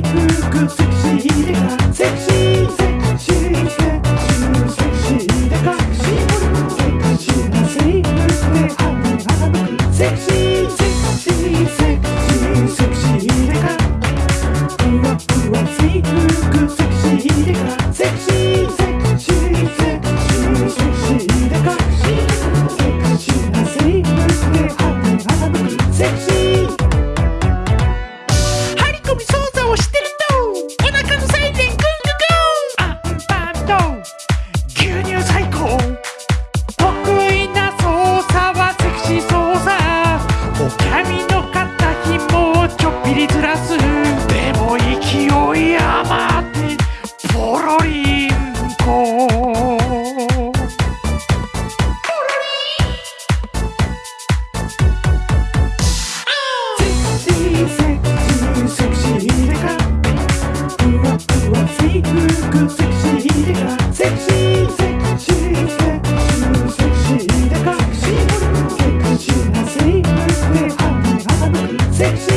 につくセクシーでかセクシーセクシーセクシーセクシーでかシンボルセクシーなセリフで歯に侮くセクシーセクシーセクシーセクシーでかふわふわセイクセクシーでかセクシーちょっぴりずらす。でも勢い余ってポロリンコ。ポロリンセクシーセクシーセクシーでかふわふわセイクセクシーでかセクシーセクシーセクシーセクシーでかセクシーなセイクでか sexy